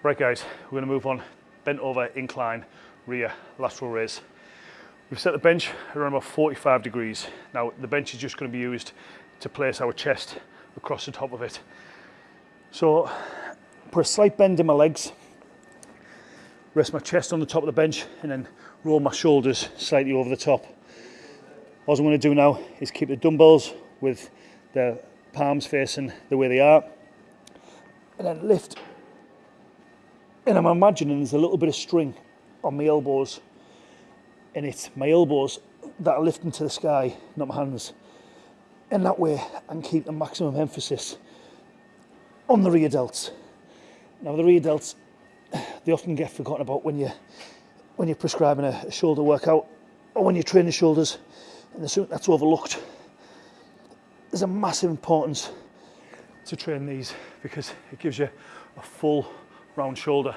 Right guys, we're gonna move on, bent over, incline, rear, lateral raise. We've set the bench around about 45 degrees. Now the bench is just gonna be used to place our chest across the top of it. So put a slight bend in my legs, rest my chest on the top of the bench and then roll my shoulders slightly over the top. All I'm to do now is keep the dumbbells with the palms facing the way they are and then lift and I'm imagining there's a little bit of string on my elbows and it's my elbows that are lifting to the sky, not my hands. And that way I can keep the maximum emphasis on the rear delts. Now the rear delts, they often get forgotten about when you when you're prescribing a, a shoulder workout or when you're training shoulders and that's overlooked. There's a massive importance to train these because it gives you a full round shoulder